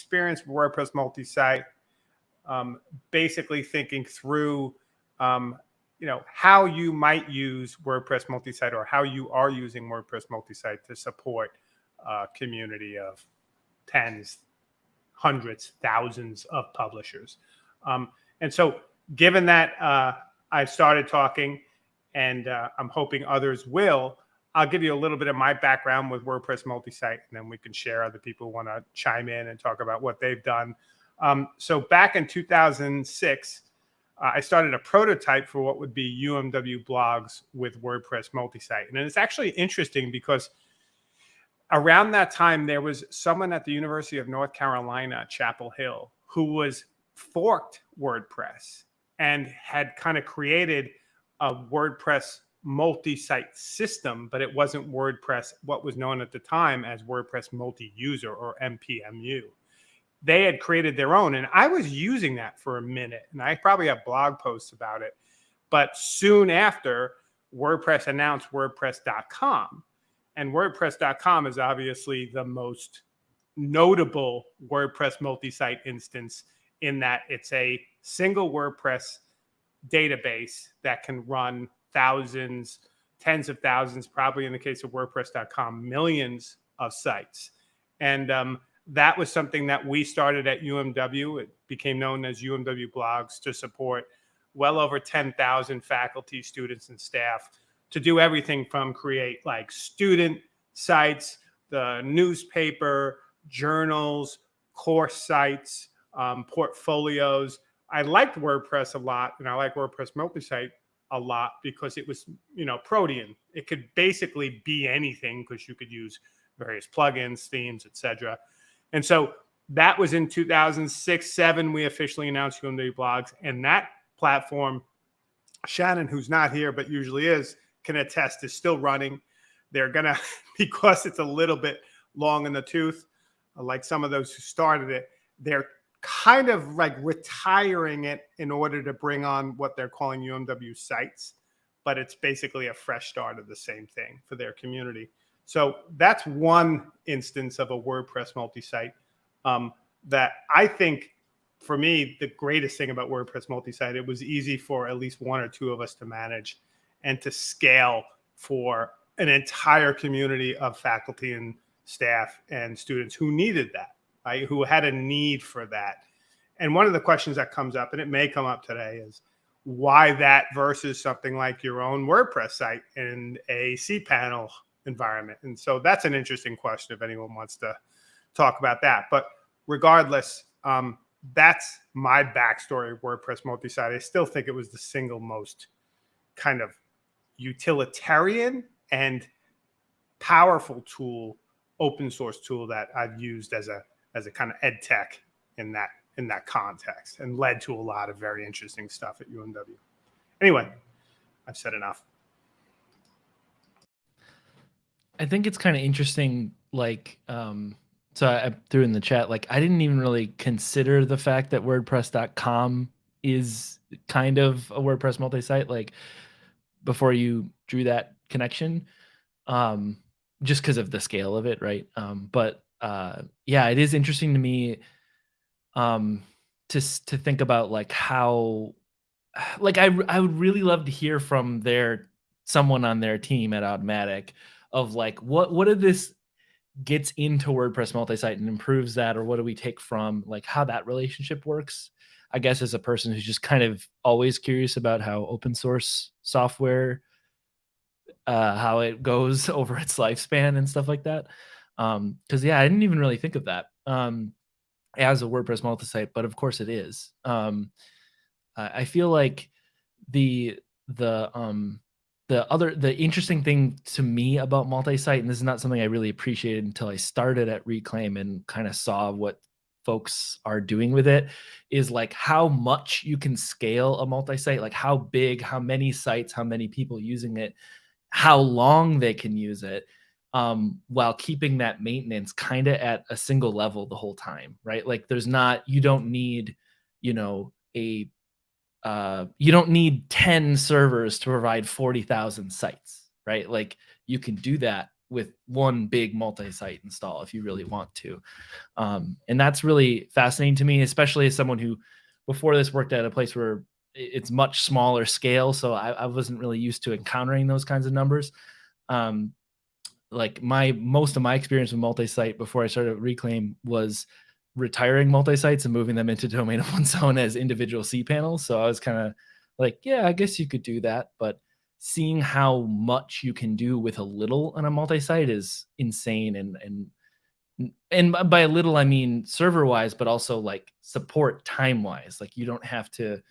experience with WordPress multi-site, um, basically thinking through, um, you know, how you might use WordPress multi-site or how you are using WordPress multi-site to support a community of tens, hundreds, thousands of publishers. Um, and so, given that uh, I've started talking, and uh, I'm hoping others will, I'll give you a little bit of my background with WordPress multi-site, and then we can share other people want to chime in and talk about what they've done. Um, so back in 2006, uh, I started a prototype for what would be UMW blogs with WordPress multi-site, and it's actually interesting because around that time there was someone at the University of North Carolina, Chapel Hill, who was forked WordPress and had kind of created a WordPress multi-site system, but it wasn't WordPress, what was known at the time as WordPress multi-user or WPMU. They had created their own, and I was using that for a minute, and I probably have blog posts about it. But soon after, WordPress announced WordPress.com, and WordPress.com is obviously the most notable WordPress multi-site instance in that it's a single WordPress database that can run thousands, tens of thousands, probably in the case of WordPress.com, millions of sites. And um, that was something that we started at UMW. It became known as UMW Blogs to support well over 10,000 faculty, students, and staff to do everything from create like student sites, the newspaper, journals, course sites, um, portfolios. I liked WordPress a lot, and I like WordPress multi-site a lot because it was, you know, Protean. It could basically be anything because you could use various plugins, themes, etc. And so that was in 2006, seven. We officially announced UMW Blogs, and that platform, Shannon, who's not here but usually is, can attest is still running. They're gonna because it's a little bit long in the tooth, like some of those who started it. They're kind of like retiring it in order to bring on what they're calling UMW sites, but it's basically a fresh start of the same thing for their community. So that's one instance of a WordPress multi-site um, that I think for me, the greatest thing about WordPress multi-site, it was easy for at least one or two of us to manage and to scale for an entire community of faculty and staff and students who needed that right, who had a need for that. And one of the questions that comes up, and it may come up today, is why that versus something like your own WordPress site in a cPanel environment. And so that's an interesting question if anyone wants to talk about that. But regardless, um, that's my backstory of WordPress multi-site. I still think it was the single most kind of utilitarian and powerful tool, open source tool that I've used as a as a kind of ed tech in that in that context and led to a lot of very interesting stuff at UMW. Anyway, I've said enough. I think it's kind of interesting, like, um, so I threw in the chat, like, I didn't even really consider the fact that WordPress.com is kind of a WordPress multi-site, like, before you drew that connection, um, just because of the scale of it, right? Um, but uh, yeah, it is interesting to me um, to to think about like how like I I would really love to hear from their someone on their team at Automattic of like what what did this gets into WordPress multi-site and improves that or what do we take from like how that relationship works? I guess as a person who's just kind of always curious about how open source software uh how it goes over its lifespan and stuff like that um, cause yeah, I didn't even really think of that, um, as a WordPress multi-site, but of course it is. Um, I feel like the, the, um, the other, the interesting thing to me about multi-site, and this is not something I really appreciated until I started at Reclaim and kind of saw what folks are doing with it is like how much you can scale a multi-site, like how big, how many sites, how many people using it, how long they can use it um, while keeping that maintenance kind of at a single level the whole time, right? Like there's not, you don't need, you know, a, uh, you don't need 10 servers to provide 40,000 sites, right? Like you can do that with one big multi-site install if you really want to. Um, and that's really fascinating to me, especially as someone who before this worked at a place where it's much smaller scale. So I, I wasn't really used to encountering those kinds of numbers. Um, like my most of my experience with multi-site before I started Reclaim was retiring multi-sites and moving them into domain of one's own as individual cPanels. So I was kind of like, yeah, I guess you could do that, but seeing how much you can do with a little on a multi-site is insane and and and by a little I mean server wise, but also like support time wise. Like you don't have to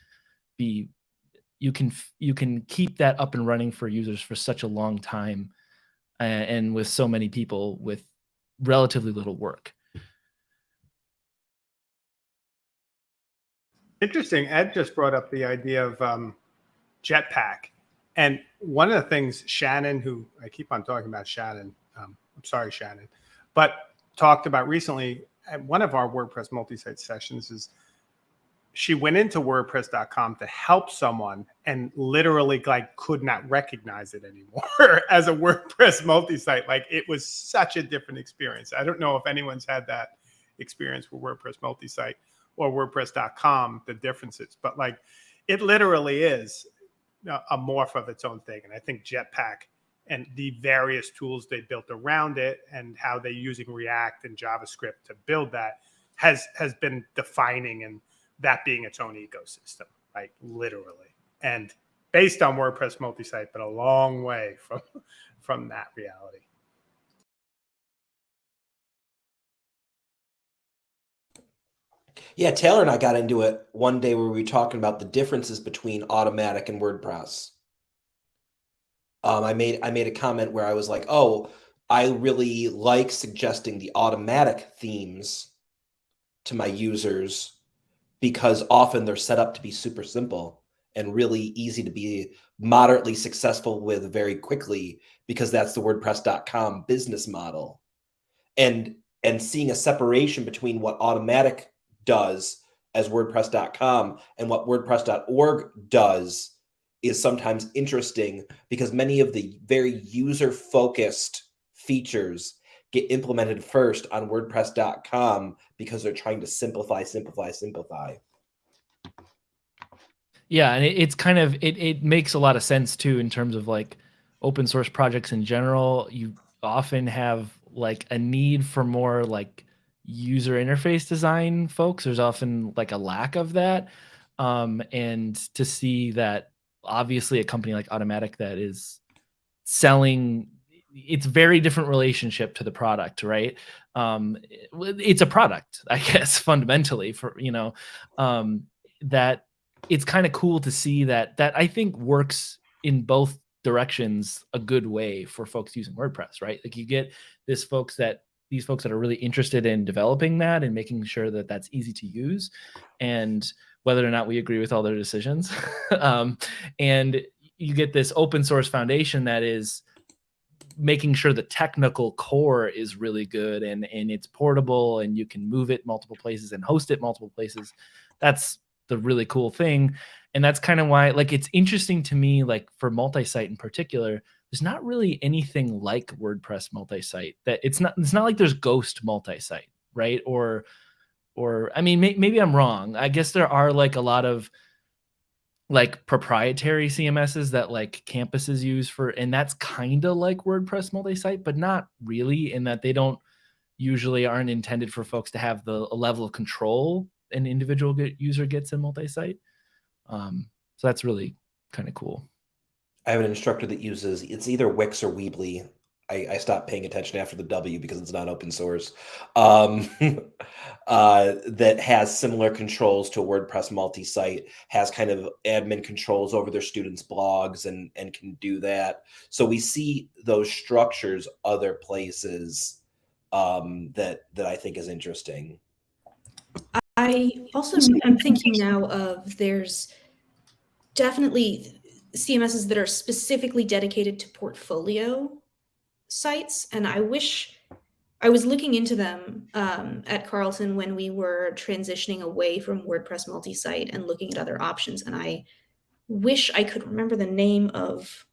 be you can you can keep that up and running for users for such a long time and, and with so many people with relatively little work. Interesting. Ed just brought up the idea of um, Jetpack. And one of the things Shannon, who I keep on talking about Shannon, um, I'm sorry, Shannon, but talked about recently at one of our WordPress multi-site sessions is she went into WordPress.com to help someone and literally like could not recognize it anymore as a WordPress multi-site. Like it was such a different experience. I don't know if anyone's had that experience with WordPress multi-site or WordPress.com, the differences, but like it literally is a morph of its own thing. And I think Jetpack and the various tools they built around it and how they're using React and JavaScript to build that has has been defining and that being its own ecosystem, like literally. And based on WordPress multi-site, but a long way from from that reality. Yeah, Taylor and I got into it one day where we were talking about the differences between Automattic and WordPress. Um, I made I made a comment where I was like, "Oh, I really like suggesting the Automattic themes to my users because often they're set up to be super simple and really easy to be moderately successful with very quickly because that's the wordpress.com business model. And and seeing a separation between what Automattic does as wordpress.com and what wordpress.org does is sometimes interesting because many of the very user focused features get implemented first on wordpress.com because they're trying to simplify simplify simplify. Yeah and it, it's kind of it, it makes a lot of sense too in terms of like open source projects in general. You often have like a need for more like user interface design folks. There's often like a lack of that um, and to see that obviously a company like automattic that is selling it's very different relationship to the product right? Um, it's a product i guess fundamentally for you know um, that it's kind of cool to see that that i think works in both directions a good way for folks using wordpress right? Like you get this folks that these folks that are really interested in developing that and making sure that that's easy to use and whether or not we agree with all their decisions. Um, and you get this open source foundation that is making sure the technical core is really good and and it's portable and you can move it multiple places and host it multiple places that's the really cool thing and that's kind of why like it's interesting to me like for multi-site in particular there's not really anything like WordPress multi-site that it's not it's not like there's ghost multi-site, right? Or or I mean may, maybe I'm wrong. I guess there are like a lot of like proprietary CMSs that like campuses use for and that's kind of like WordPress multi-site but not really in that they don't usually aren't intended for folks to have the level of control an individual user gets in multi-site. Um, so that's really kind of cool. I have an instructor that uses it's either Wix or Weebly. I, I stopped paying attention after the W because it's not open source. Um, uh, that has similar controls to WordPress multi-site, has kind of admin controls over their students' blogs, and and can do that. So we see those structures other places um, that that I think is interesting. I also I'm thinking now of there's definitely CMSs that are specifically dedicated to portfolio sites. And I wish I was looking into them um, at Carleton when we were transitioning away from WordPress multi-site and looking at other options. And I wish I could remember the name of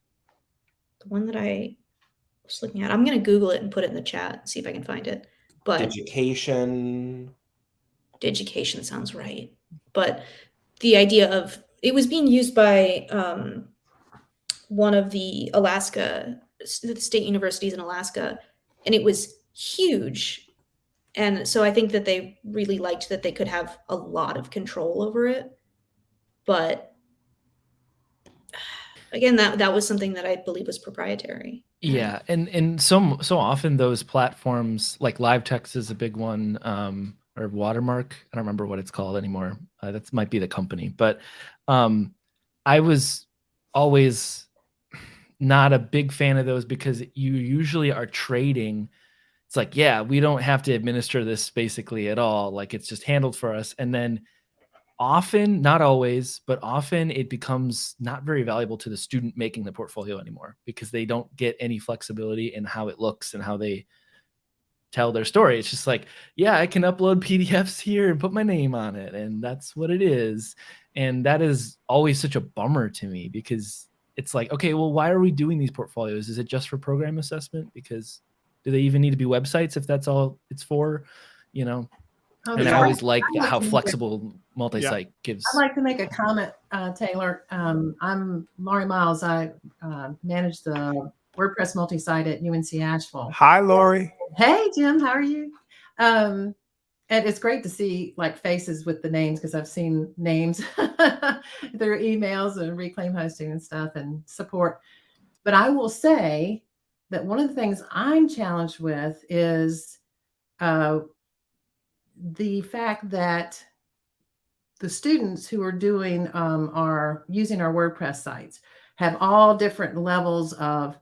the one that I was looking at. I'm gonna Google it and put it in the chat. and See if I can find it. But Digication. Digication sounds right. But the idea of it was being used by um, one of the Alaska the state universities in Alaska, and it was huge. And so I think that they really liked that they could have a lot of control over it. But again, that that was something that I believe was proprietary. Yeah, and and so so often those platforms like LiveText is a big one, um, or Watermark. I don't remember what it's called anymore. Uh, that might be the company, but um, I was always not a big fan of those because you usually are trading. It's like, yeah, we don't have to administer this basically at all. Like it's just handled for us, and then often, not always, but often it becomes not very valuable to the student making the portfolio anymore because they don't get any flexibility in how it looks and how they tell their story. It's just like, yeah, I can upload PDFs here and put my name on it, and that's what it is. And that is always such a bummer to me because it's like, okay, well, why are we doing these portfolios? Is it just for program assessment? Because do they even need to be websites if that's all it's for? You know, Oh, and I always like how to make a- flexible multi-site gives. I'd like to make a comment, uh, Taylor. Um, I'm Laurie Miles. I uh, manage the WordPress multi-site at UNC Asheville. Hi, Lori. Hey, Jim, how are you? Um, and it's great to see like faces with the names because I've seen names through emails and reclaim hosting and stuff and support. But I will say that one of the things I'm challenged with is uh, the fact that the students who are doing um, our using our WordPress sites have all different levels of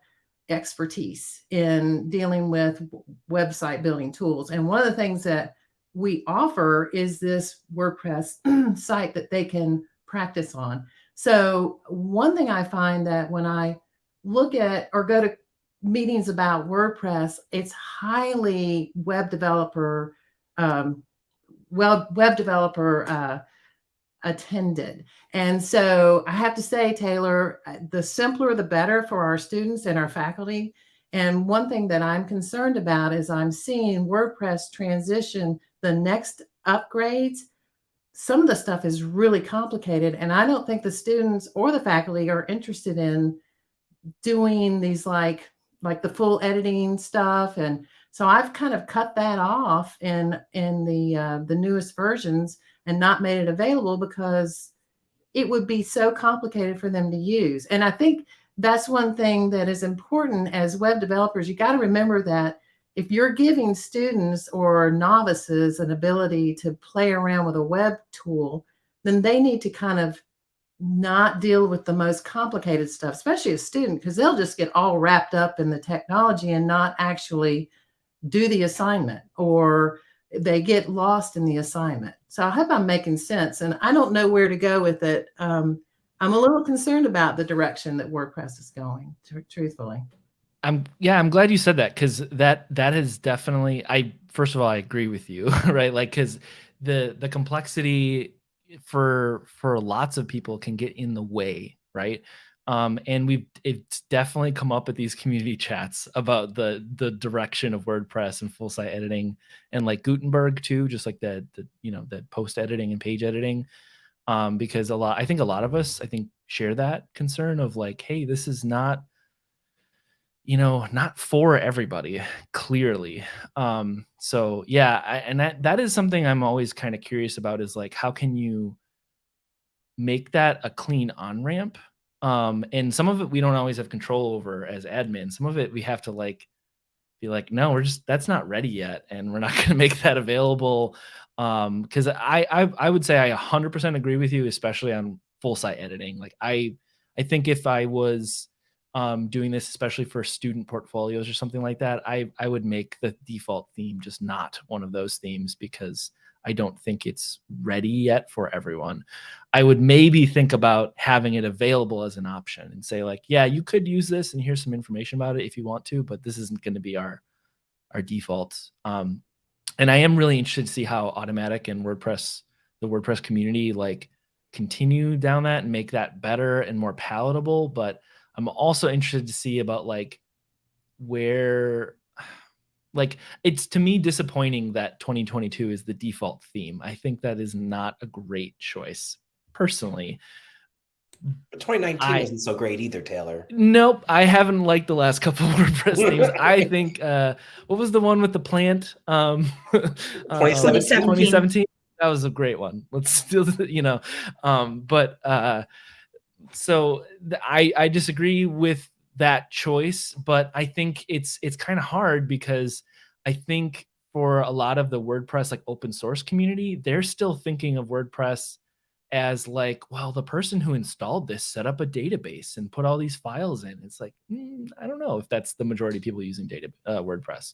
expertise in dealing with website building tools. And one of the things that we offer is this WordPress site that they can practice on. So, one thing I find that when I look at or go to meetings about WordPress, it's highly web developer, um, well, web developer uh, attended. And so I have to say, Taylor, uh, the simpler the better for our students and our faculty. And one thing that I'm concerned about is I'm seeing WordPress transition the next upgrades. Some of the stuff is really complicated, and I don't think the students or the faculty are interested in doing these like like the full editing stuff and so i've kind of cut that off in in the uh, the newest versions and not made it available because it would be so complicated for them to use. And I think that's one thing that is important as web developers. You got to remember that if you're giving students or novices an ability to play around with a web tool, then they need to kind of not deal with the most complicated stuff, especially a student, because they'll just get all wrapped up in the technology and not actually do the assignment or they get lost in the assignment. So I hope I'm making sense. And I don't know where to go with it. Um, I'm a little concerned about the direction that WordPress is going, tr- truthfully. I'm yeah, I'm glad you said that because that that is definitely I first of all I agree with you, right? Like because the the complexity for for lots of people can get in the way, right? Um, and we've it's definitely come up at these community chats about the the direction of WordPress and full site editing and like Gutenberg too, just like the the you know the post editing and page editing. Um, because a lot I think a lot of us I think share that concern of like, hey, this is not you know not for everybody clearly. Um so yeah I, and that that is something i'm always kind of curious about is like how can you make that a clean on ramp um and some of it we don't always have control over as admin. Some of it we have to like be like no we're just that's not ready yet and we're not going to make that available. Um because I, I i would say i 100% agree with you especially on full site editing. Like i i think if i was um, doing this, especially for student portfolios or something like that, I I would make the default theme just not one of those themes because I don't think it's ready yet for everyone. I would maybe think about having it available as an option and say like, yeah, you could use this and here's some information about it if you want to, but this isn't going to be our our default. Um, and I am really interested to see how Automattic and WordPress, the WordPress community, like continue down that and make that better and more palatable. But I'm also interested to see about like where like it's to me disappointing that 2022 is the default theme. I think that is not a great choice personally. But 2019 I- wasn't so great either, Taylor. Nope, I haven't liked the last couple of WordPress themes. I think uh what was the one with the plant? Um uh, 2017? 2017. That was a great one. Let's still you know. Um but uh so I I disagree with that choice, but I think it's it's kind of hard because I think for a lot of the WordPress like open source community, they're still thinking of WordPress as like, well, the person who installed this set up a database and put all these files in. It's like, mm, I don't know if that's the majority of people using data uh, WordPress.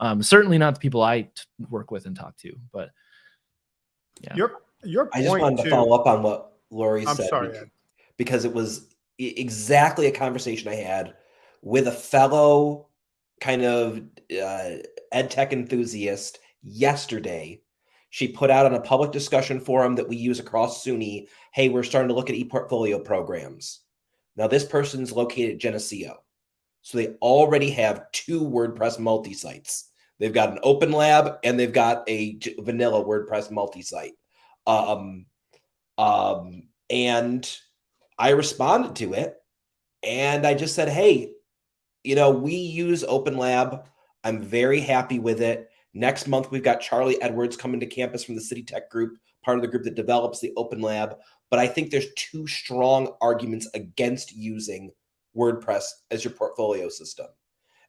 Um, certainly not the people I t- work with and talk to, but yeah. Your your I just point wanted to too- follow up on what Lori I'm said. sorry, bec- Ed. Because it was exactly a conversation I had with a fellow kind of uh, ed tech enthusiast yesterday. She put out on a public discussion forum that we use across SUNY. Hey, we're starting to look at ePortfolio programs. Now, this person's located at Geneseo. So they already have two WordPress multi sites. They've got an open lab and they've got a vanilla WordPress multi site. Um, um, and I responded to it and I just said, hey, you know, we use Open Lab. I'm very happy with it. Next month, we've got Charlie Edwards coming to campus from the City Tech Group, part of the group that develops the Open Lab. But I think there's two strong arguments against using WordPress as your portfolio system.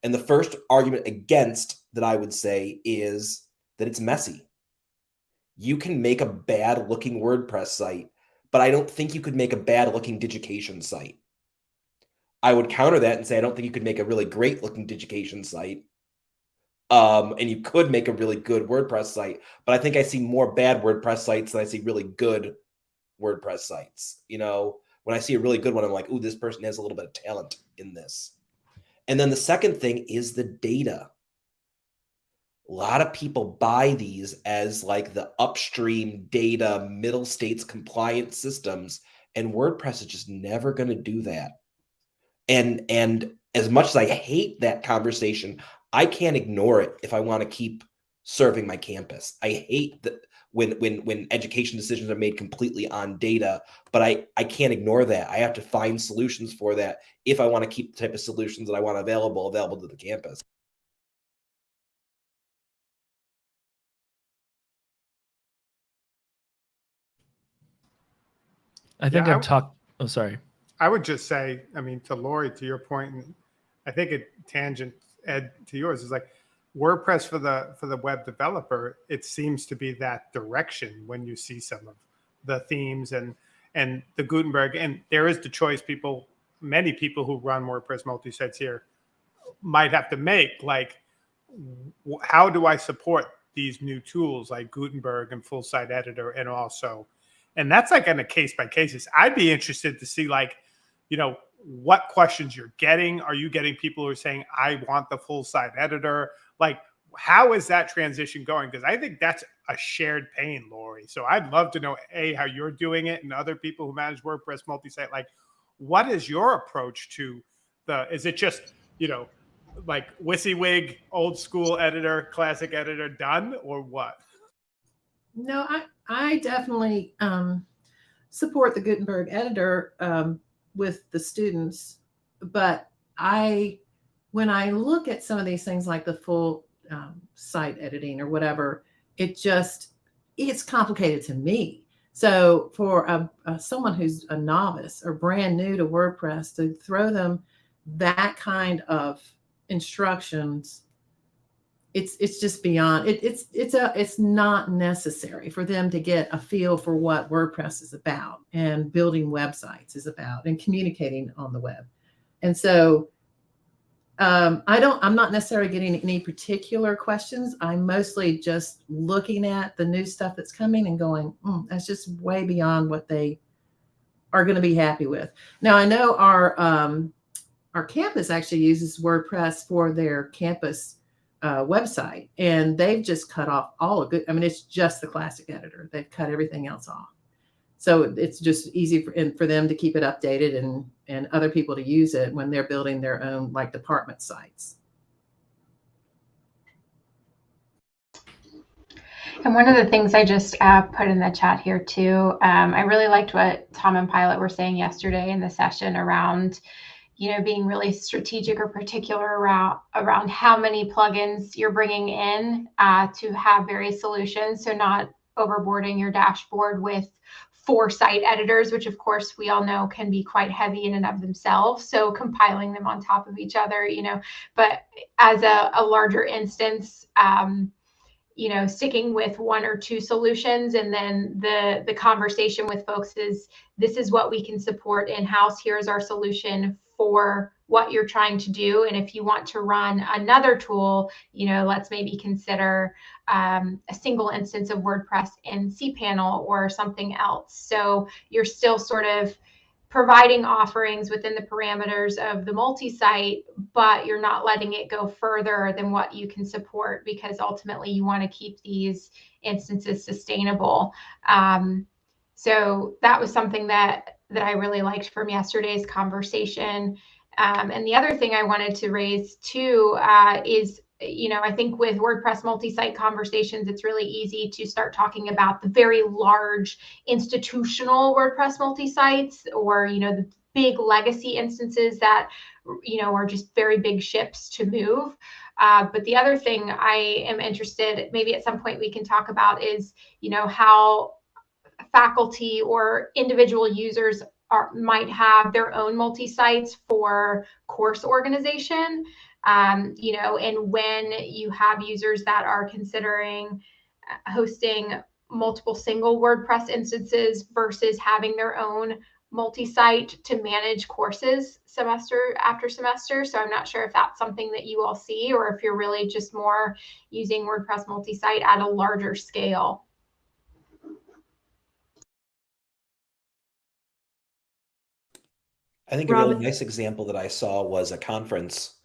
And the first argument against that I would say is that it's messy. You can make a bad looking WordPress site, but I don't think you could make a bad looking Digication site. I would counter that and say I don't think you could make a really great looking Digication site. Um, and you could make a really good WordPress site, but I think I see more bad WordPress sites than I see really good WordPress sites. You know, when I see a really good one, I'm like, ooh, this person has a little bit of talent in this. And then the second thing is the data. A lot of people buy these as like the upstream data, middle states compliant systems, and WordPress is just never going to do that. And and as much as I hate that conversation, I can't ignore it if I want to keep serving my campus. I hate that when when when education decisions are made completely on data, but I I can't ignore that. I have to find solutions for that if I want to keep the type of solutions that I want available available to the campus. I think Yeah, I've talked. Oh, sorry. I would just say, I mean, to Lori, to your point, and I think it tangent Ed to yours is like WordPress for the for the web developer. It seems to be that direction when you see some of the themes and and the Gutenberg, and there is the choice. People, many people who run WordPress multi sites here might have to make like, how do I support these new tools like Gutenberg and full site editor, and also and that's like on a case by cases. I'd be interested to see like, you know, what questions you're getting. Are you getting people who are saying, I want the full site editor? Like, how is that transition going? Because I think that's a shared pain, Lori. So I'd love to know A, how you're doing it and other people who manage WordPress multi-site, like what is your approach to the is it just, you know, like WYSIWYG, old school editor, classic editor done, or what? No, I I definitely um, support the Gutenberg editor um, with the students, but I when I look at some of these things like the full um, site editing or whatever, it just it's complicated to me. So for a, a someone who's a novice or brand new to WordPress to throw them that kind of instructions it's it's just beyond it, it's it's a it's not necessary for them to get a feel for what WordPress is about and building websites is about and communicating on the web. And so um, I don't I'm not necessarily getting any particular questions. I'm mostly just looking at the new stuff that's coming and going, "Mm, that's just way beyond what they are going to be happy with. Now I know our um, our campus actually uses WordPress for their campus uh, website, and they've just cut off all of good. I mean, it's just the classic editor. They've cut everything else off. So it's just easy for, and for them to keep it updated and, and other people to use it when they're building their own like department sites. And one of the things I just uh, put in the chat here too, um, I really liked what Tom and Pilot were saying yesterday in the session around, you know, being really strategic or particular around around how many plugins you're bringing in uh, to have various solutions. So not overboarding your dashboard with four site editors, which of course we all know can be quite heavy in and of themselves. So compiling them on top of each other, you know, but as a, a larger instance. Um, you know sticking with one or two solutions and then the the conversation with folks is this is what we can support in house here's our solution for what you're trying to do and if you want to run another tool you know let's maybe consider um, a single instance of wordpress in cpanel or something else so you're still sort of providing offerings within the parameters of the multi-site, but you're not letting it go further than what you can support because ultimately you want to keep these instances sustainable. Um, so that was something that that I really liked from yesterday's conversation. Um, and the other thing I wanted to raise too uh, is you know, I think with WordPress multi-site conversations, it's really easy to start talking about the very large institutional WordPress multi-sites or, you know, the big legacy instances that, you know, are just very big ships to move. Uh, but the other thing I am interested, maybe at some point we can talk about is, you know, how faculty or individual users are, might have their own multi-sites for course organization um, you know, and when you have users that are considering uh, hosting multiple single WordPress instances versus having their own multi-site to manage courses semester after semester. So I'm not sure if that's something that you all see or if you're really just more using WordPress multi-site at a larger scale. I think a really Robin? nice example that I saw was a conference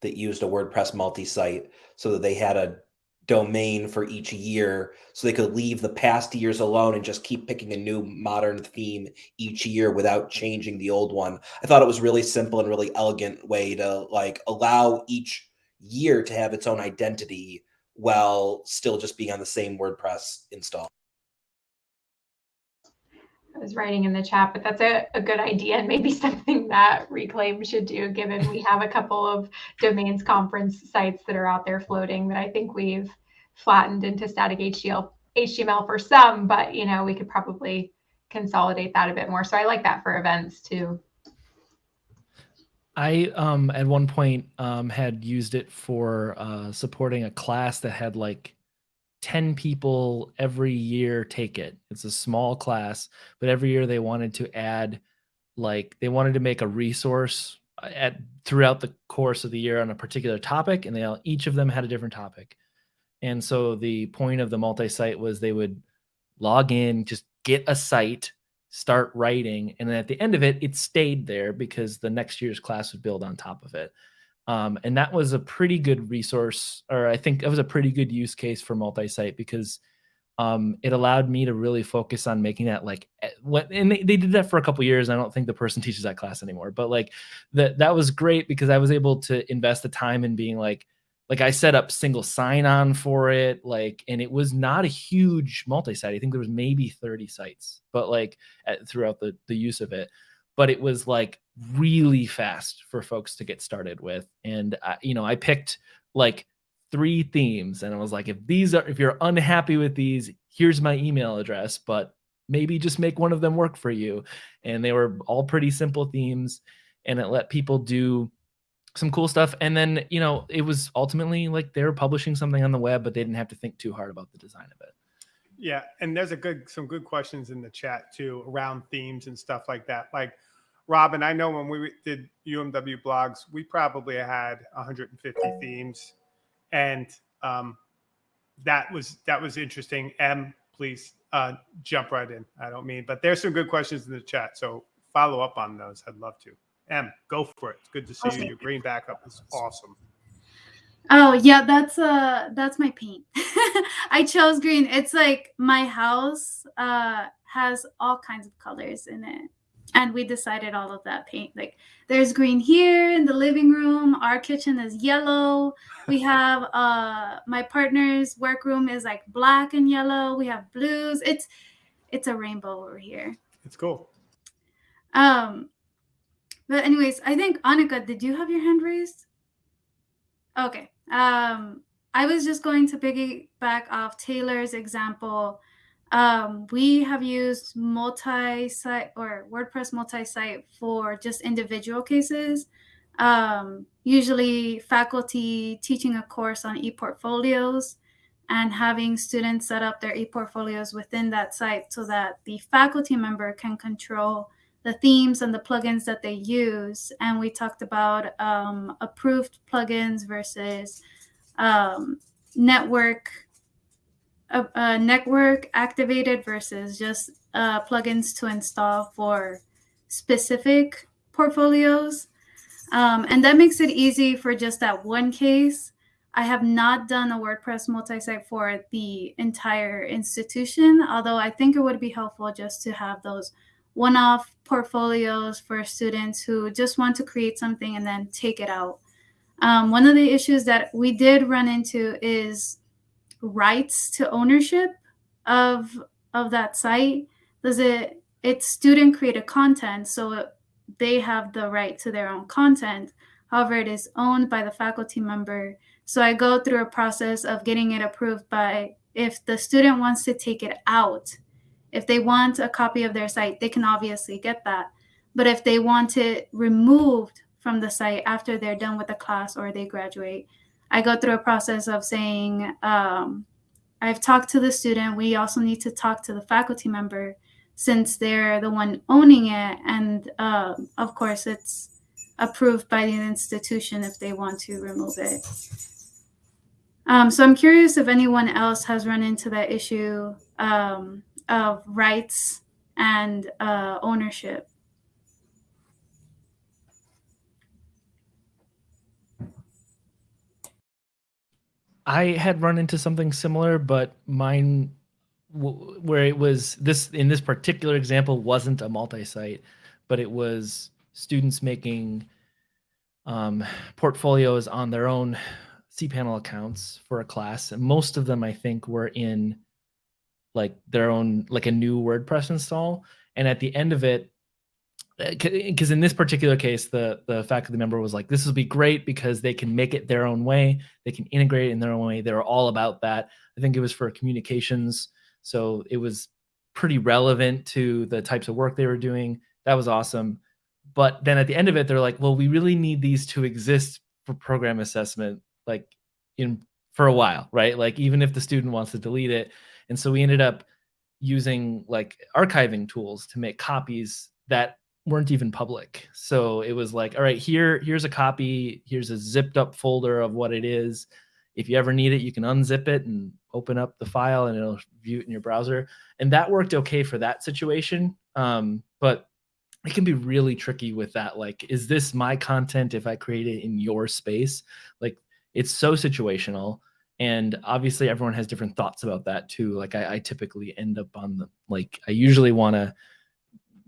that used a WordPress multi-site so that they had a domain for each year so they could leave the past years alone and just keep picking a new modern theme each year without changing the old one. I thought it was really simple and really elegant way to like allow each year to have its own identity while still just being on the same WordPress install. I was writing in the chat, but that's a, a good idea and maybe something that Reclaim should do, given we have a couple of domains conference sites that are out there floating that I think we've flattened into static HTML, HTML for some, but you know, we could probably consolidate that a bit more. So I like that for events too. I um at one point um had used it for uh supporting a class that had like 10 people every year take it. It's a small class, but every year they wanted to add like they wanted to make a resource uh, at throughout the course of the year on a particular topic and they all each of them had a different topic. And so the point of the multi-site was they would log in, just get a site, start writing, and then at the end of it, it stayed there because the next year's class would build on top of it. Um, and that was a pretty good resource, or I think that was a pretty good use case for multi-site because um, it allowed me to really focus on making that like eh, what and they, they did that for a couple years. I don't think the person teaches that class anymore, but like that that was great because I was able to invest the time in being like like I set up single sign-on for it, like, and it was not a huge multi-site. I think there was maybe 30 sites, but like at, throughout the the use of it but it was like really fast for folks to get started with. And I, you know, I picked like three themes, and I was like, if these are, if you're unhappy with these, here's my email address, but maybe just make one of them work for you. And they were all pretty simple themes, and it let people do some cool stuff. And then, you know, it was ultimately like they were publishing something on the web, but they didn't have to think too hard about the design of it. Yeah, and there's a good some good questions in the chat too around themes and stuff like that. Like Robin, I know when we did UMW blogs, we probably had 150 themes, and um, that was that was interesting. M, please uh, jump right in. I don't mean, but there's some good questions in the chat, so follow up on those. I'd love to. M, go for it. It's good to see you. Your green backup is awesome. Oh yeah, that's uh that's my paint. I chose green. It's like my house uh has all kinds of colors in it. And we decided all of that paint. Like there's green here in the living room. Our kitchen is yellow. We have uh my partner's workroom is like black and yellow. We have blues. It's it's a rainbow over here. It's cool. Um but anyways, I think anika did you have your hand raised? Okay. Um, I was just going to piggyback off Taylor's example. Um, we have used multi-site or WordPress multi-site for just individual cases. Um, usually faculty teaching a course on e-portfolios and having students set up their e-portfolios within that site so that the faculty member can control the themes and the plugins that they use. And we talked about um, approved plugins versus um, network uh, network activated versus just uh, plugins to install for specific portfolios. Um, and that makes it easy for just that one case. I have not done a WordPress multi-site for the entire institution, although I think it would be helpful just to have those one-off portfolios for students who just want to create something and then take it out. Um, one of the issues that we did run into is rights to ownership of of that site. Does it it's student created content, so they have the right to their own content. However, it is owned by the faculty member. So I go through a process of getting it approved by if the student wants to take it out, if they want a copy of their site, they can obviously get that. But if they want it removed from the site after they're done with the class or they graduate, I go through a process of saying, um, I've talked to the student. We also need to talk to the faculty member since they're the one owning it. And uh, of course, it's approved by the institution if they want to remove it. Um, so I'm curious if anyone else has run into that issue. Um, of rights and uh, ownership. I had run into something similar, but mine, where it was this in this particular example, wasn't a multi-site, but it was students making um, portfolios on their own cPanel accounts for a class, and most of them I think were in like their own like a new WordPress install. And at the end of it, because in this particular case, the the faculty member was like, "This will be great because they can make it their own way. They can integrate it in their own way. They're all about that." I think it was for communications, so it was pretty relevant to the types of work they were doing. That was awesome. But then at the end of it, they're like, "Well, we really need these to exist for program assessment, like in for a while, right? Like even if the student wants to delete it, and so we ended up using like archiving tools to make copies that weren't even public. So it was like, all right, here, here's a copy. Here's a zipped up folder of what it is. If you ever need it, you can unzip it and open up the file and it'll view it in your browser. And that worked okay for that situation. Um, but it can be really tricky with that. Like, is this my content if I create it in your space? Like, it's so situational and obviously everyone has different thoughts about that too like i, I typically end up on the like i usually want to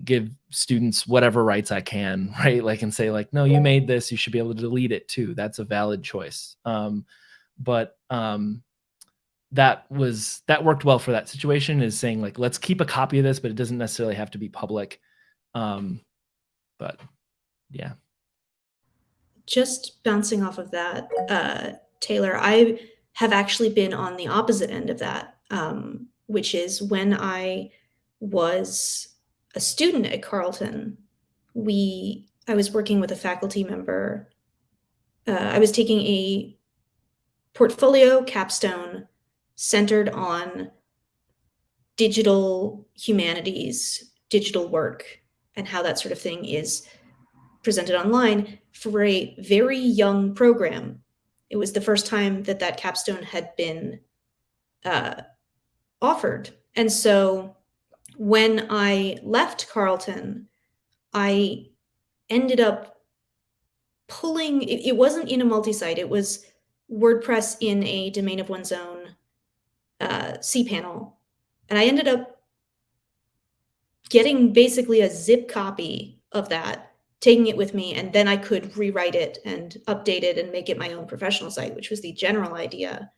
give students whatever rights i can right? Like and say like no you made this you should be able to delete it too. That's a valid choice. Um, but um, that was that worked well for that situation is saying like let's keep a copy of this but it doesn't necessarily have to be public. Um, but yeah. Just bouncing off of that uh, taylor i have actually been on the opposite end of that, um, which is when I was a student at Carleton, we I was working with a faculty member. Uh, I was taking a portfolio capstone centered on digital humanities, digital work, and how that sort of thing is presented online for a very young program it was the first time that that capstone had been uh, offered. And so when I left Carleton, I ended up pulling, it, it wasn't in a multi-site, it was WordPress in a domain of one's own uh, cPanel, and I ended up getting basically a zip copy of that, taking it with me, and then I could rewrite it and update it and make it my own professional site, which was the general idea.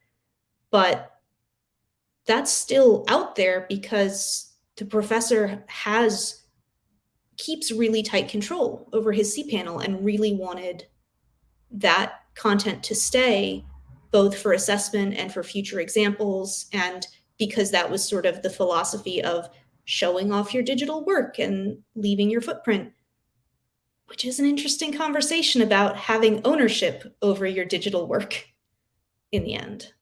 But that's still out there because the professor has keeps really tight control over his cPanel and really wanted that content to stay both for assessment and for future examples. And because that was sort of the philosophy of showing off your digital work and leaving your footprint which is an interesting conversation about having ownership over your digital work in the end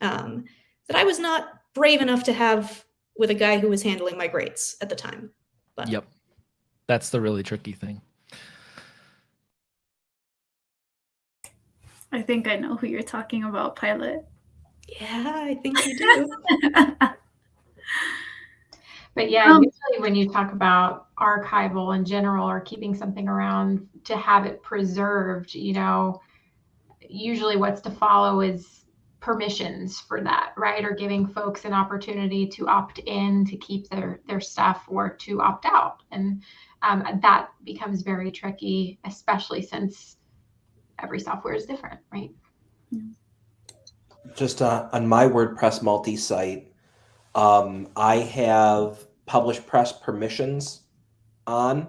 um, that i was not brave enough to have with a guy who was handling my grades at the time but Yep. That's the really tricky thing. I think I know who you're talking about, Pilot. yeah i think you do But yeah, Um, usually when you talk about archival in general or keeping something around to have it preserved, you know, usually what's to follow is permissions for that, right? Or giving folks an opportunity to opt in to keep their their stuff or to opt out, and um, that becomes very tricky, especially since every software is different, right? just uh, on my WordPress multi-site, um, I have PublishPress permissions on.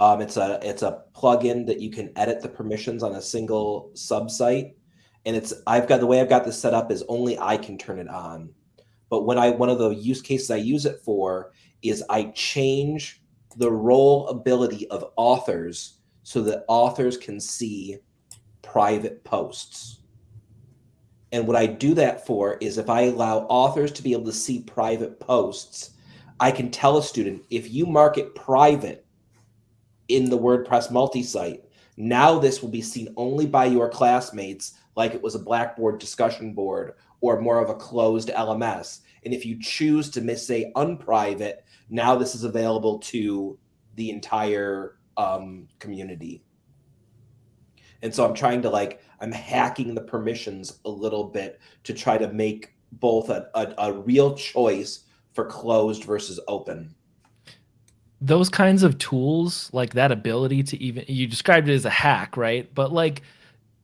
Um, it's a it's a plugin that you can edit the permissions on a single subsite, and it's I've got the way I've got this set up is only I can turn it on. But when I one of the use cases I use it for is I change the role ability of authors so that authors can see private posts. And what I do that for is if I allow authors to be able to see private posts, I can tell a student if you mark it private in the WordPress multi-site, now this will be seen only by your classmates like it was a Blackboard discussion board or more of a closed LMS. And if you choose to miss say unprivate, now this is available to the entire um, community. And so I'm trying to like I'm hacking the permissions a little bit to try to make both a, a, a real choice for closed versus open. those kinds of tools like that ability to even you described it as a hack right but like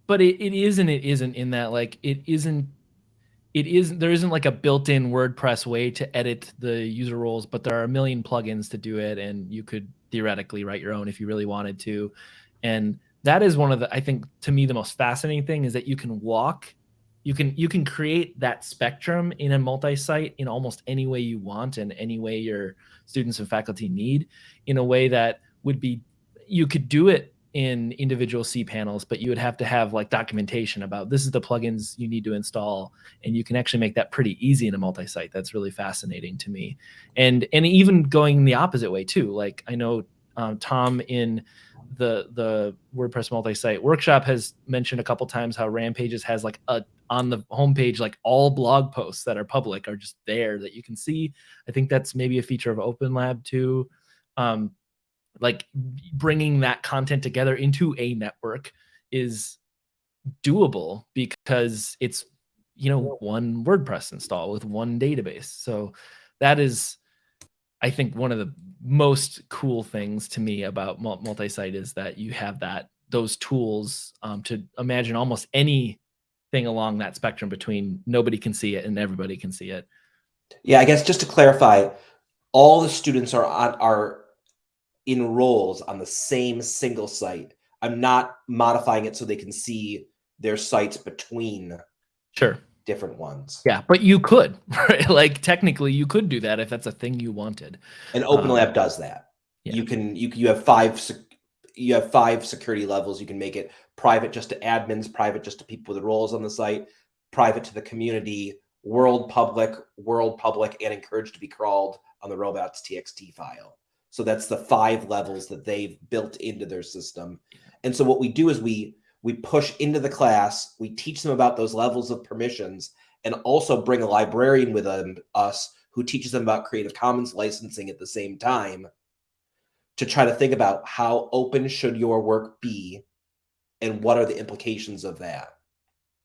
but it, it is and it isn't in that like it isn't it isn't there isn't like a built-in wordpress way to edit the user roles but there are a million plugins to do it and you could theoretically write your own if you really wanted to. And that is one of the i think to me the most fascinating thing is that you can walk you can you can create that spectrum in a multi-site in almost any way you want and any way your students and faculty need in a way that would be you could do it in individual cPanels, but you would have to have like documentation about this is the plugins you need to install, and you can actually make that pretty easy in a multi-site. That's really fascinating to me, and and even going the opposite way too. Like I know um, Tom in the the WordPress multi-site workshop has mentioned a couple times how Rampages has like a on the homepage like all blog posts that are public are just there that you can see. I think that's maybe a feature of Open Lab too. Um, like bringing that content together into a network is doable because it's you know one WordPress install with one database. So that is I think one of the most cool things to me about multi-site is that you have that those tools um, to imagine almost anything along that spectrum between nobody can see it and everybody can see it. Yeah, I guess just to clarify, all the students are on are in roles on the same single site. I'm not modifying it so they can see their sites between Sure. different ones. Yeah, but you could, right? Like technically, you could do that if that's a thing you wanted. And Open Um, Lab does that. yeah. You can you you have five you have five security levels. You can make it private just to admins, private just to people with roles on the site, private to the community, world public, world public, and encouraged to be crawled on the robots TXT file. So that's the five levels that they've built into their system. And so what we do is we we push into the class, we teach them about those levels of permissions, and also bring a librarian with them, us who teaches them about Creative Commons licensing at the same time to try to think about how open should your work be and what are the implications of that.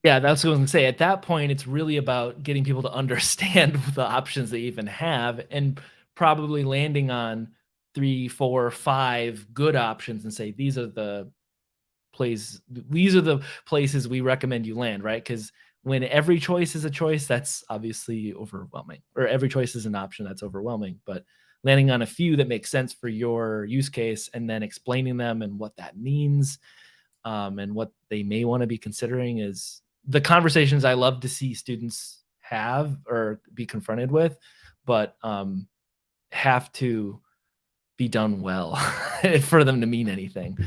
Yeah, that's what I was gonna say. At that point, it's really about getting people to understand the options they even have and probably landing on three, four, five good options and say these are the places these are the places we recommend you land, right? Because when every choice is a choice, that's obviously overwhelming. Or every choice is an option, that's overwhelming. But landing on a few that make sense for your use case and then explaining them and what that means um, and what they may want to be considering is the conversations I love to see students have or be confronted with, but um, have to be done well for them to mean anything.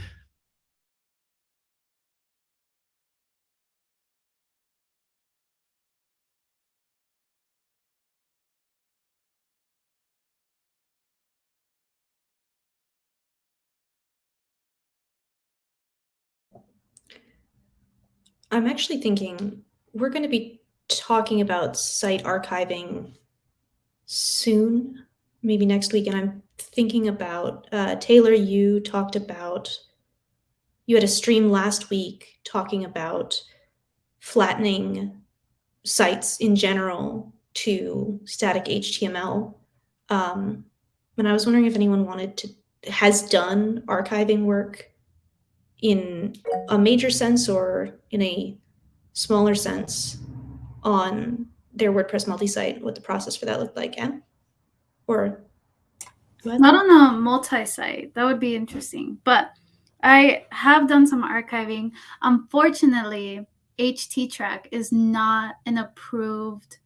I'm actually thinking we're going to be talking about site archiving soon, maybe next week. And I'm thinking about uh, Taylor, you talked about, you had a stream last week talking about flattening sites in general to static HTML. Um, and I was wondering if anyone wanted to, has done archiving work in a major sense or in a smaller sense on their WordPress multi-site, what the process for that looked like, yeah? Or ahead. Not on a multi-site. That would be interesting. But I have done some archiving. Unfortunately, HTTrack is not an approved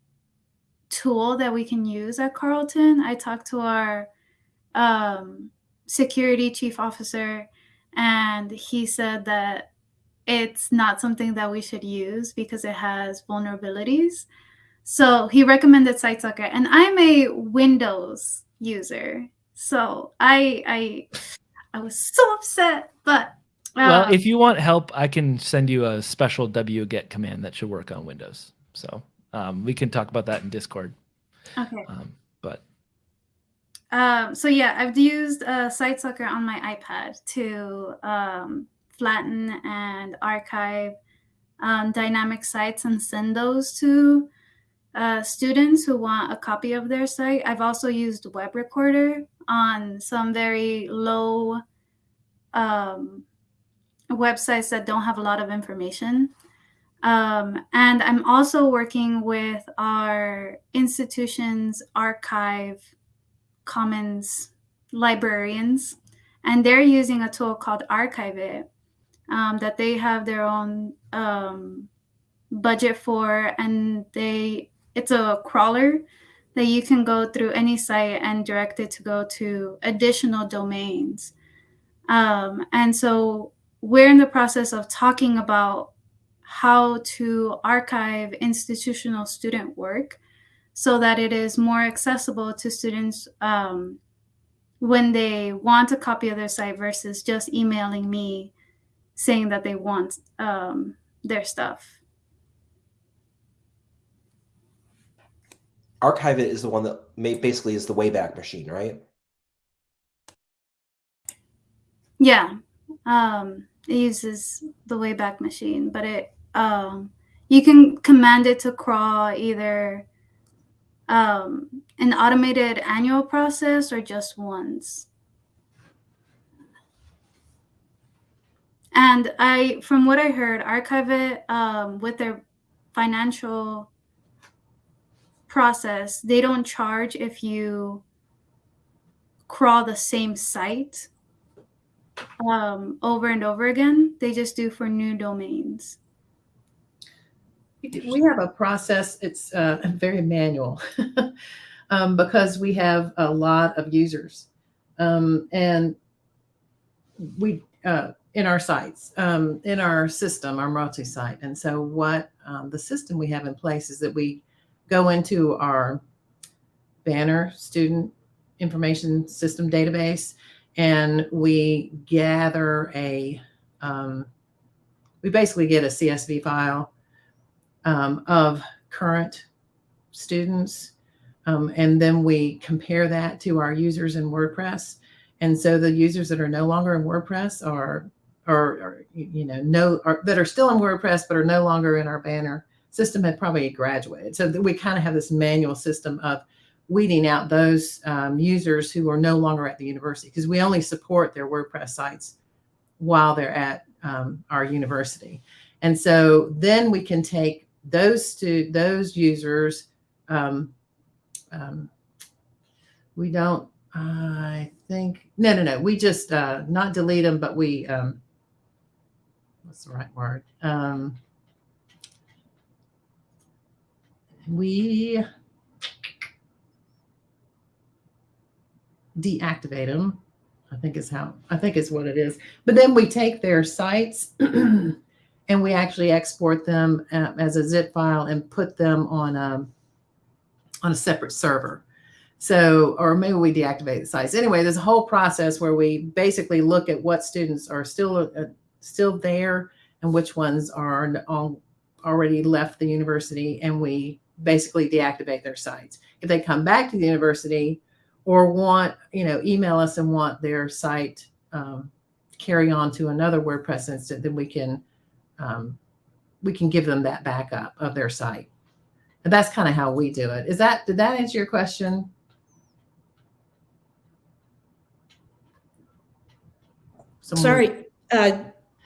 tool that we can use at Carleton. I talked to our um, security chief officer, and he said that it's not something that we should use because it has vulnerabilities. So he recommended SiteSucker, and I'm a Windows user, so I I I was so upset. But well, uh, if you want help, I can send you a special wget command that should work on Windows. So um, we can talk about that in Discord. okay, Um, but um, so yeah, I've used uh, SiteSucker on my iPad to um, flatten and archive um, dynamic sites and send those to uh, students who want a copy of their site. I've also used Web Recorder on some very low um, websites that don't have a lot of information. Um, and I'm also working with our institution's archive commons librarians, and they're using a tool called Archive It um, that they have their own um, budget for, and they it's a crawler that you can go through any site and direct it to go to additional domains. Um, and so we're in the process of talking about how to archive institutional student work so that it is more accessible to students um, when they want a copy of their site versus just emailing me saying that they want um, their stuff. Archive it is the one that basically is the Wayback Machine, right? Yeah, um, it uses the Wayback Machine, but it um, you can command it to crawl either um, an automated annual process or just once. And I, from what I heard, Archive It um, with their financial process, they don't charge if you crawl the same site um, over and over again. They just do for new domains. We have a process, it's uh, very manual um, because we have a lot of users. Um, and we, uh, in our sites, um, in our system, our multi-site. And so what um, the system we have in place is that we go into our banner student information system database and we gather a, um, we basically get a CSV file um, of current students. Um, and then we compare that to our users in WordPress. And so the users that are no longer in WordPress are or, you know, no, or, that are still in WordPress but are no longer in our banner system had probably graduated. So we kind of have this manual system of weeding out those um, users who are no longer at the university because we only support their WordPress sites while they're at um, our university. And so then we can take those to those users. Um, um, we don't, I think, no, no, no. We just uh, not delete them, but we, um, what's the right word? Um, we deactivate them. I think is how I think is what it is. But then we take their sites and we actually export them uh, as a zip file and put them on a on a separate server. So, or maybe we deactivate the sites. Anyway, there's a whole process where we basically look at what students are still uh, still there and which ones are already left the university, and we basically deactivate their sites. If they come back to the university, or want, you know, email us and want their site um, carry on to another WordPress instance, then we can um, we can give them that backup of their site. And that's kind of how we do it. Is that did that answer your question? Someone- Sorry, uh,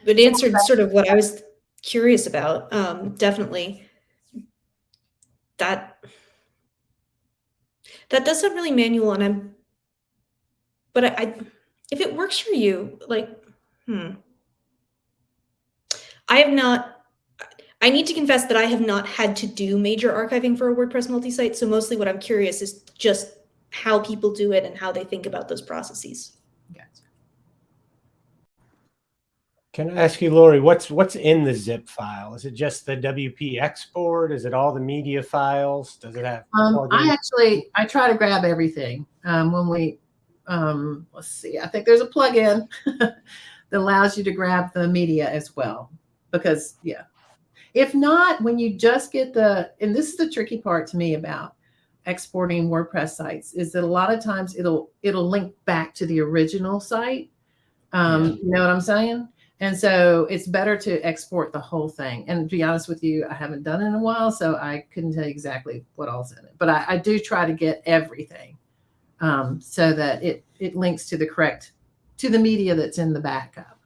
it answered sort of what I was curious about. Um, definitely, that that does sound really manual, and I'm, but I, I if it works for you, like, hmm, I have not. I need to confess that I have not had to do major archiving for a WordPress multi-site. So mostly, what I'm curious is just how people do it and how they think about those processes. Can I ask you, Lori, what's what's in the zip file? Is it just the WP export? Is it all the media files? Does it have? Um, I actually I try to grab everything um, when we um, let's see. I think there's a plugin that allows you to grab the media as well. Because yeah, if not, when you just get the and this is the tricky part to me about exporting WordPress sites is that a lot of times it'll it'll link back to the original site. Um, Yeah. You know what I'm saying? And so it's better to export the whole thing. And to be honest with you, I haven't done it in a while, so I couldn't tell you exactly what all's in it. But I, I do try to get everything um, so that it it links to the correct to the media that's in the backup.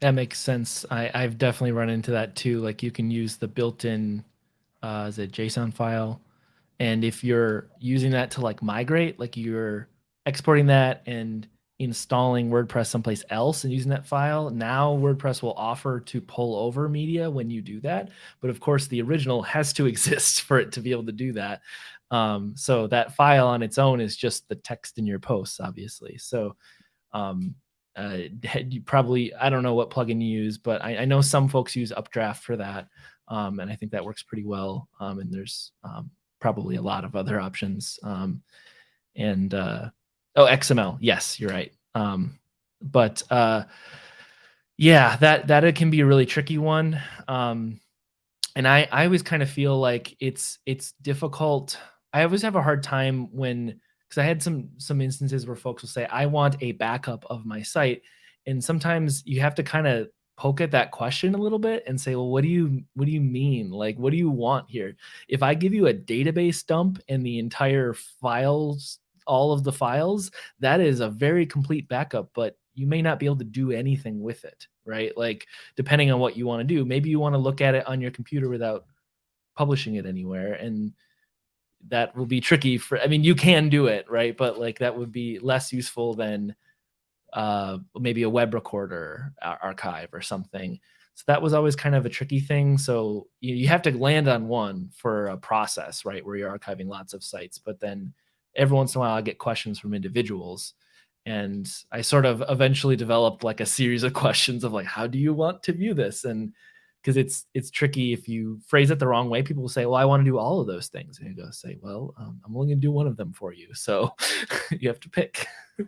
That makes sense. I, I've definitely run into that too. Like you can use the built-in uh is it JSON file. And if you're using that to like migrate, like you're exporting that and installing WordPress someplace else and using that file, now WordPress will offer to pull over media when you do that. But of course, the original has to exist for it to be able to do that. Um, so that file on its own is just the text in your posts, obviously. So um, uh, you probably I don't know what plugin you use, but I, I know some folks use Updraft for that, um, and I think that works pretty well. Um, and there's um, probably a lot of other options. Um, and uh, oh, XML, yes, you're right. Um, but uh, yeah, that that can be a really tricky one. Um, and I I always kind of feel like it's it's difficult. I always have a hard time when because I had some some instances where folks will say, I want a backup of my site. And sometimes you have to kind of poke at that question a little bit and say, well, what do you what do you mean? Like, what do you want here? If I give you a database dump and the entire files, all of the files, that is a very complete backup, but you may not be able to do anything with it, right? Like, depending on what you want to do, maybe you want to look at it on your computer without publishing it anywhere. And that will be tricky for i mean you can do it right but like that would be less useful than uh maybe a web recorder archive or something so that was always kind of a tricky thing so you, you have to land on one for a process right where you're archiving lots of sites but then every once in a while i get questions from individuals and i sort of eventually developed like a series of questions of like how do you want to view this? And because it's it's tricky if you phrase it the wrong way people will say well i want to do all of those things. And you go say well um, i'm only going to do one of them for you so you have to pick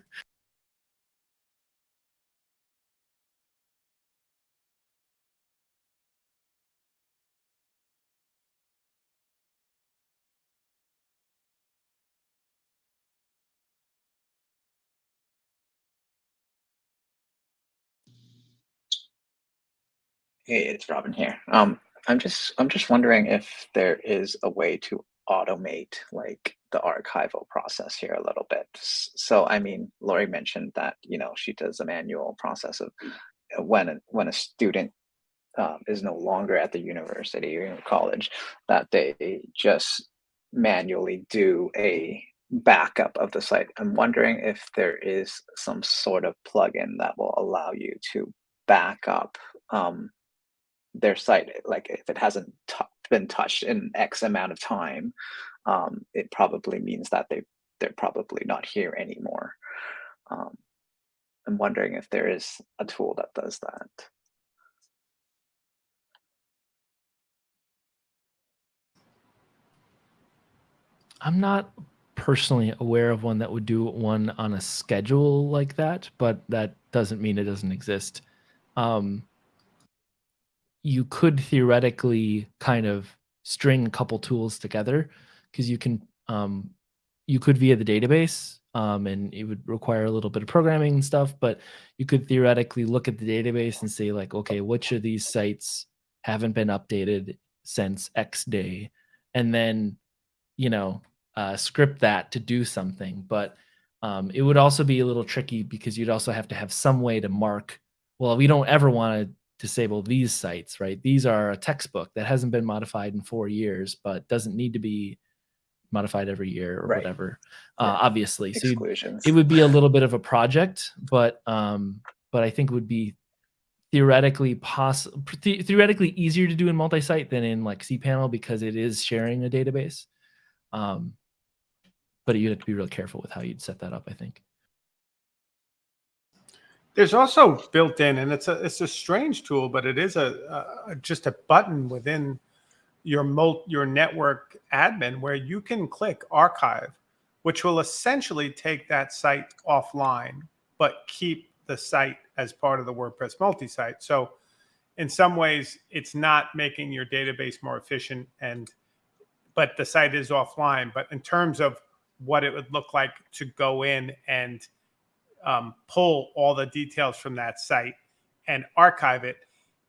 Hey, it's Robin here. Um, I'm just I'm just wondering if there is a way to automate like the archival process here a little bit. So I mean, Lori mentioned that you know she does a manual process of uh, when a, when a student um, is no longer at the university or college, that they just manually do a backup of the site. I'm wondering if there is some sort of plugin that will allow you to back up um, their site like if it hasn't been touched in x amount of time um, it probably means that they they're probably not here anymore um, i'm wondering if there is a tool that does that I'm not personally aware of one that would do one on a schedule like that, but that doesn't mean it doesn't exist. Um, you could theoretically kind of string a couple tools together because you can um, you could via the database um, and it would require a little bit of programming and stuff but you could theoretically look at the database and say like okay which of these sites haven't been updated since x day? And then you know uh, script that to do something but um, it would also be a little tricky because you'd also have to have some way to mark well we don't ever want to disable these sites right? These are a textbook that hasn't been modified in four years but doesn't need to be modified every year or Right. whatever uh, Yeah. obviously. So it would be a little bit of a project but um but i think it would be theoretically possible theoretically easier to do in multi-site than in like cpanel because it is sharing a database. Um but you'd have to be real careful with how you'd set that up i think There's also built in, and it's a it's a strange tool, but it is a, a just a button within your mul- your network admin where you can click archive, which will essentially take that site offline, but keep the site as part of the WordPress multi-site. So, in some ways, it's not making your database more efficient, and but the site is offline. But in terms of what it would look like to go in and um, pull all the details from that site and archive it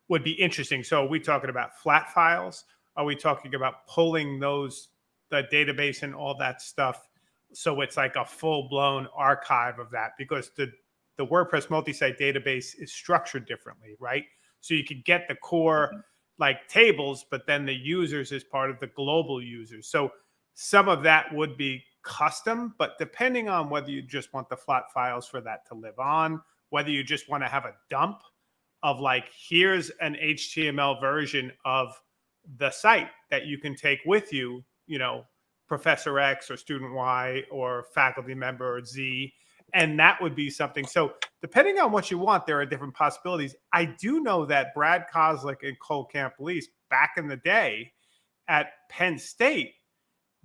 would be interesting. So are we talking about flat files? Are we talking about pulling those, the database and all that stuff? So it's like a full blown archive of that because the, the WordPress multi-site database is structured differently, right? So you could get the core like tables, but then the users is part of the global users. So some of that would be custom, but depending on whether you just want the flat files for that to live on, whether you just want to have a dump of like, here's an HTML version of the site that you can take with you, you know, Professor X or student Y or faculty member Z. And that would be something. So, depending on what you want, there are different possibilities. I do know that Brad Kozlek and Cole Camplese back in the day at Penn State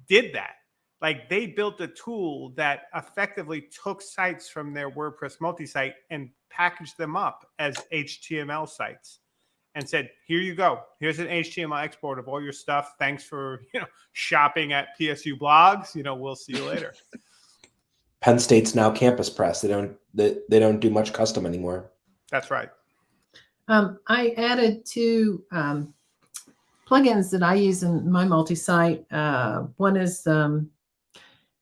did that. Like they built a tool that effectively took sites from their WordPress multi-site and packaged them up as HTML sites and said, "Here you go. Here's an HTML export of all your stuff. Thanks for, you know, shopping at PSU blogs. You know, we'll see you later." Penn State's now Campus Press. They don't they, they don't do much custom anymore. That's right. Um, I added two um, plugins that I use in my multi-site. Uh, one is, um,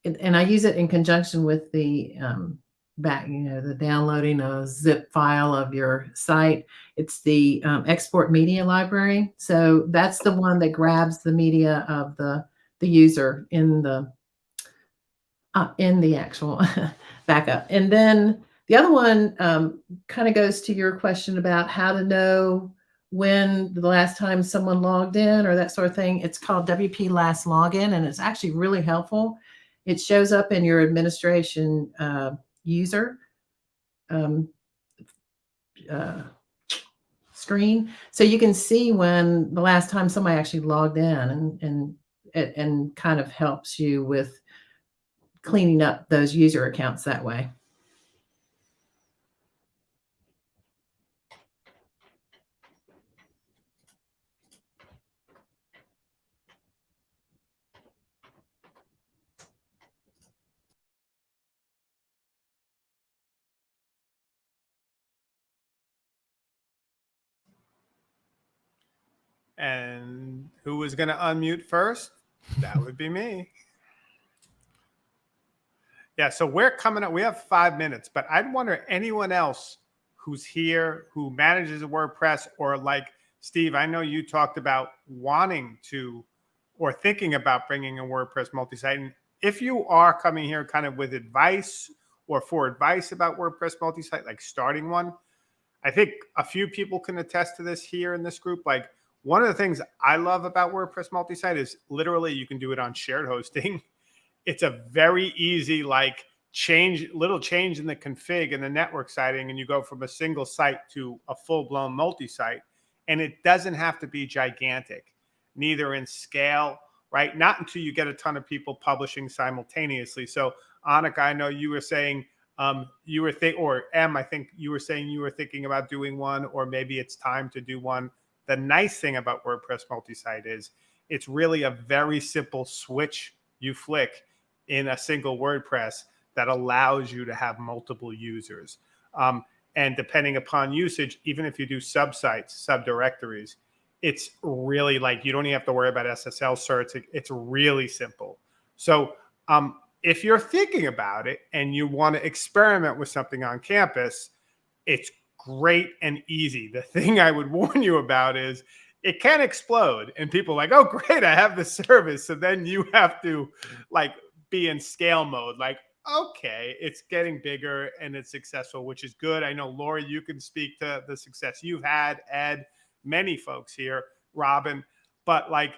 and, I use it in conjunction with the um, back, you know, the downloading a zip file of your site. It's the um, export media library. So that's the one that grabs the media of the the user in the uh, in the actual backup, and then the other one um, kind of goes to your question about how to know when the last time someone logged in or that sort of thing. It's called WP Last Login, and it's actually really helpful. It shows up in your administration uh, user um, uh, screen, so you can see when the last time somebody actually logged in, and and and kind of helps you with cleaning up those user accounts that way. And who was going to unmute first? That would be me. Yeah, so we're coming up. We have five minutes, but I'd wonder anyone else who's here who manages a WordPress or like Steve, I know you talked about wanting to or thinking about bringing a WordPress multi-site. And if you are coming here kind of with advice or for advice about WordPress multi-site, like starting one, I think a few people can attest to this here in this group. Like one of the things I love about WordPress multi-site is literally you can do it on shared hosting. It's a very easy like change little change in the config and the network siting and you go from a single site to a full-blown multi-site and it doesn't have to be gigantic neither in scale right? Not until you get a ton of people publishing simultaneously. So annika i know you were saying um, you were think or m i think you were saying you were thinking about doing one or maybe it's time to do one the nice thing about wordpress multi-site is it's really a very simple switch you flick in a single wordpress that allows you to have multiple users. Um, and depending upon usage, even if you do subsites, subdirectories, it's really like you don't even have to worry about SSL certs. It, it's really simple. So um, if you're thinking about it and you want to experiment with something on campus, it's great and easy. The thing I would warn you about is it can explode and people like, oh, great, I have the service. So then you have to like be in scale mode. Like, okay, it's getting bigger and it's successful, which is good. I know, Lori, you can speak to the success you've had, Ed, many folks here, Robin. But like,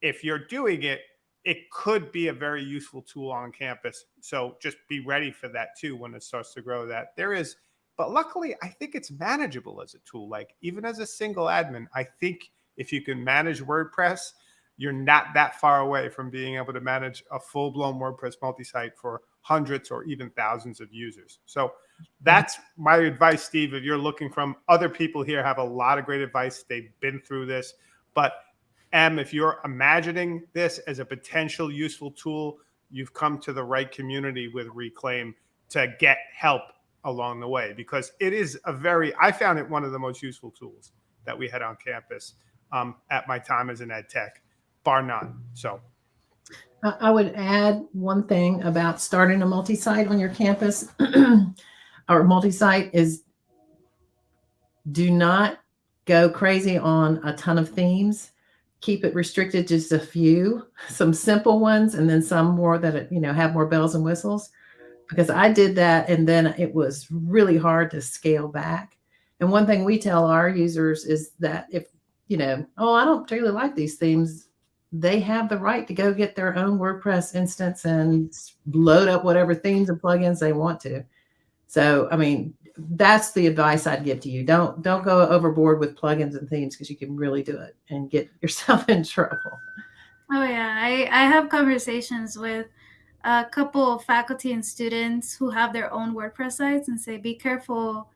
if you're doing it, it could be a very useful tool on campus. So just be ready for that too when it starts to grow. That there is, but luckily, I think it's manageable as a tool. Like, even as a single admin, I think if you can manage WordPress, you're not that far away from being able to manage a full blown WordPress multi site for hundreds or even thousands of users. So mm-hmm. that's my advice, Steve. If you're looking from other people here, have a lot of great advice. They've been through this. But M, if you're imagining this as a potential useful tool, you've come to the right community with Reclaim to get help along the way because it is a very, I found it one of the most useful tools that we had on campus um, at my time as an ed tech, bar none. So I would add one thing about starting a multi-site on your campus or multi-site is do not go crazy on a ton of themes. Keep it restricted just a few, some simple ones, and then some more that you know have more bells and whistles. Because I did that, and then it was really hard to scale back. And one thing we tell our users is that if you know, oh, I don't really like these themes, they have the right to go get their own WordPress instance and load up whatever themes and plugins they want to. So, I mean, that's the advice I'd give to you. Don't don't go overboard with plugins and themes because you can really do it and get yourself in trouble. Oh yeah, I I have conversations with a couple of faculty and students who have their own WordPress sites and say be careful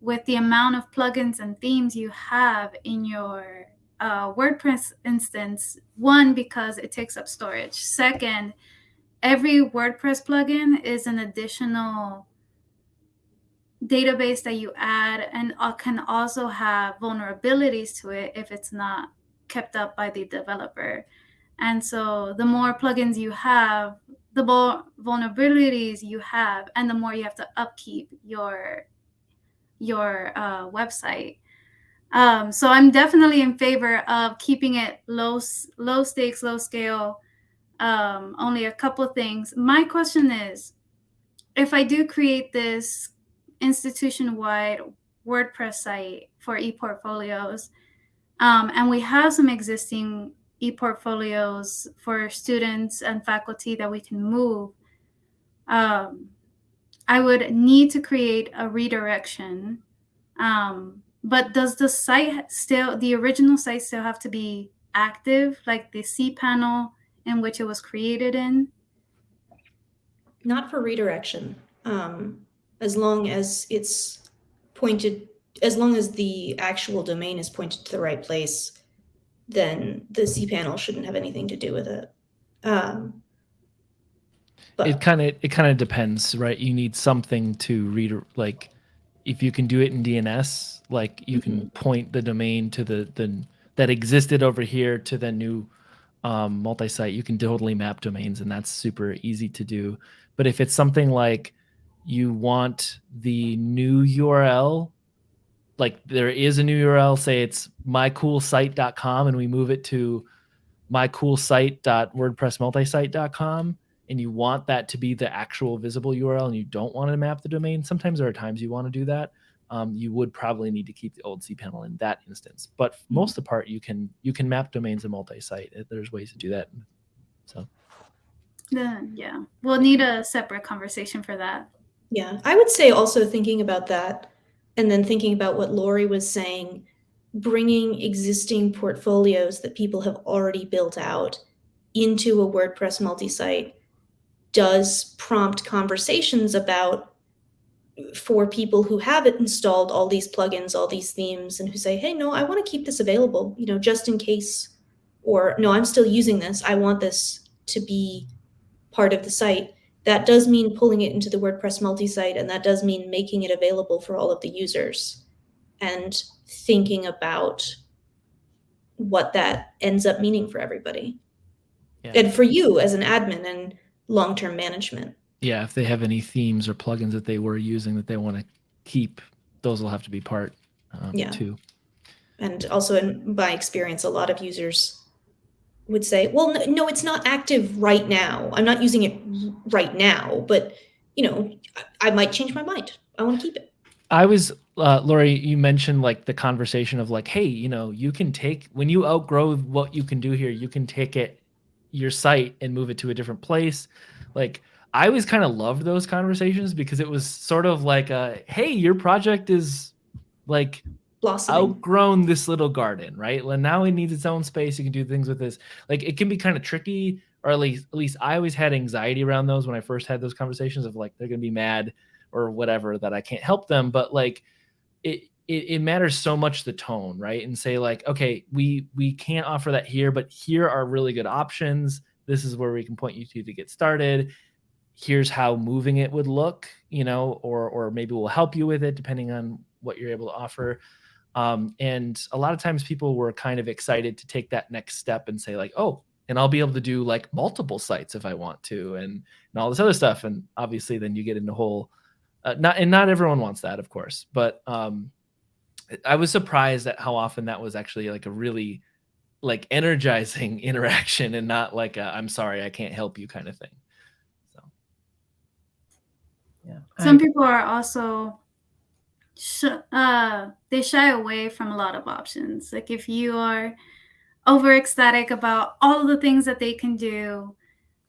with the amount of plugins and themes you have in your uh, WordPress instance. One, because it takes up storage. Second, every WordPress plugin is an additional database that you add and can also have vulnerabilities to it if it's not kept up by the developer. And so the more plugins you have, the more vulnerabilities you have, and the more you have to upkeep your your uh, website. Um, so I'm definitely in favor of keeping it low, low stakes, low scale. Um, only a couple things. My question is, if I do create this institution-wide WordPress site for ePortfolios, um, and we have some existing ePortfolios for students and faculty that we can move, um, I would need to create a redirection um, but does the site still, the original site still have to be active, like the cPanel in which it was created in? Not for redirection. Um, as long as it's pointed, as long as the actual domain is pointed to the right place, then the cPanel shouldn't have anything to do with it. Um, but it kind of it kind of depends, right? You need something to read like if you can do it in DNS, like you mm-hmm. can point the domain to the the that existed over here to the new um, multi-site, you can totally map domains, and that's super easy to do. But if it's something like you want the new URL, like there is a new URL, say it's mycoolsite.com, and we move it to mycoolsite.wordpressmultisite.com, and you want that to be the actual visible URL, and you don't want to map the domain. Sometimes there are times you want to do that. Um, you would probably need to keep the old cPanel in that instance. But for most of the part, you can you can map domains in multi-site. There's ways to do that. So Then yeah, we'll need a separate conversation for that. Yeah, I would say also thinking about that and then thinking about what Lori was saying, bringing existing portfolios that people have already built out into a WordPress multi-site does prompt conversations about for people who have it installed all these plugins, all these themes, and who say, hey, no, I want to keep this available, you know, just in case, or no, I'm still using this. I want this to be part of the site. That does mean pulling it into the WordPress multi-site, and that does mean making it available for all of the users and thinking about what that ends up meaning for everybody. Yeah. And for you as an admin and long-term management. yeah, if they have any themes or plugins that they were using that they want to keep, those will have to be part um, Yeah. too. And also, in my experience, a lot of users would say, well, no, it's not active right now. I'm not using it right now, but you know, I, I might change my mind. I want to keep it. I was uh, Lori. You mentioned like the conversation of like, hey, you know, you can take when you outgrow what you can do here, you can take it your site and move it to a different place. Like I always kind of loved those conversations because it was sort of like, a, hey, your project is like Blossoming. outgrown this little garden, right? Well, now it needs its own space. You can do things with this. Like it can be kind of tricky, or at least at least I always had anxiety around those when I first had those conversations of like they're gonna be mad or whatever that I can't help them. But like it it, it matters so much the tone, right? And say like, okay, we we can't offer that here, but here are really good options. This is where we can point you to to get started. Here's how moving it would look, you know, or or maybe we'll help you with it depending on what you're able to offer. Um, and a lot of times people were kind of excited to take that next step and say like, oh, and I'll be able to do like multiple sites if I want to, and and all this other stuff. And obviously, then you get into the whole uh, not and not everyone wants that, of course. But um, I was surprised at how often that was actually like a really like energizing interaction and not like i I'm sorry I can't help you kind of thing. So Yeah. Some people are also uh they shy away from a lot of options. Like if you are over ecstatic about all the things that they can do,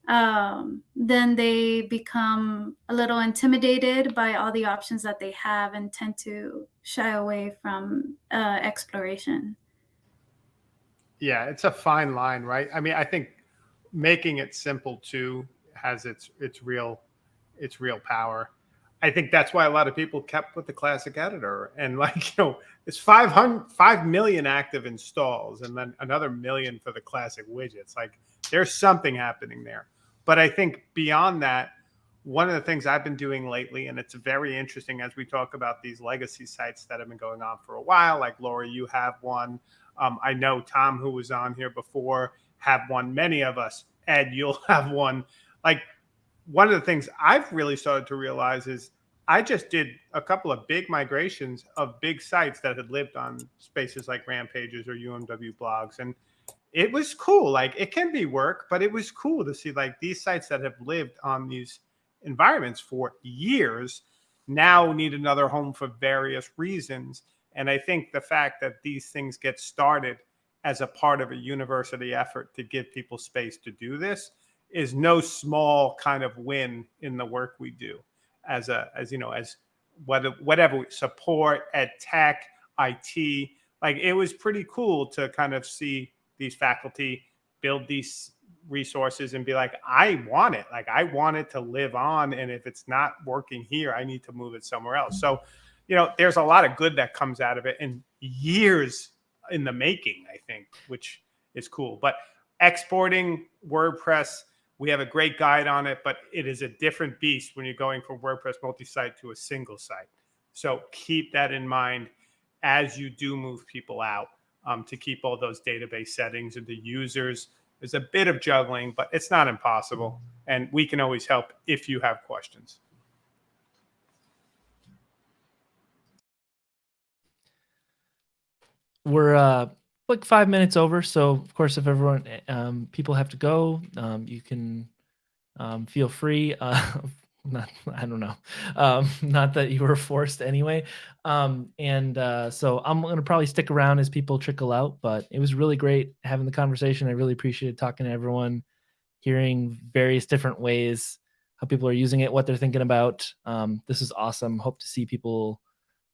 um, then they become a little intimidated by all the options that they have and tend to shy away from uh, exploration. Yeah, it's a fine line, right? I mean, I think making it simple too has its its real its real power. I think that's why a lot of people kept with the classic editor and like, you know, it's 500 5 million active installs and then another million for the classic widgets. Like there's something happening there. But I think beyond that, one of the things I've been doing lately, and it's very interesting as we talk about these legacy sites that have been going on for a while, like Laura, you have one. Um, I know Tom, who was on here before, have one. Many of us, Ed, you'll have one. Like one of the things I've really started to realize is I just did a couple of big migrations of big sites that had lived on spaces like Rampages or UMW blogs. And it was cool. Like it can be work, but it was cool to see like these sites that have lived on these environments for years now need another home for various reasons. And I think the fact that these things get started as a part of a university effort to give people space to do this is no small kind of win in the work we do as a as you know as whether whatever support ed tech it like it was pretty cool to kind of see these faculty build these resources and be like i want it. Like i want it to live on and if it's not working here i need to move it somewhere else. So you know there's a lot of good that comes out of it and years in the making i think which is cool. But exporting wordpress we have a great guide on it but it is a different beast when you're going from wordpress multi-site to a single site so keep that in mind as you do move people out um, to keep all those database settings and the users. There's a bit of juggling, but it's not impossible. And we can always help if you have questions. we're uh like five minutes over so of course if everyone um people have to go um you can um feel free uh not i don't know um not that you were forced anyway. Um and uh so i'm gonna probably stick around as people trickle out but it was really great having the conversation. I really appreciated talking to everyone hearing various different ways how people are using it what they're thinking about. Um this is awesome. Hope to see people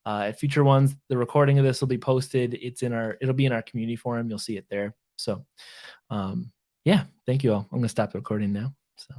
uh, at future ones. The recording of this will be posted. It's in our, it'll be in our community forum. You'll see it there. So, um, yeah, thank you all. I'm gonna stop the recording now. So.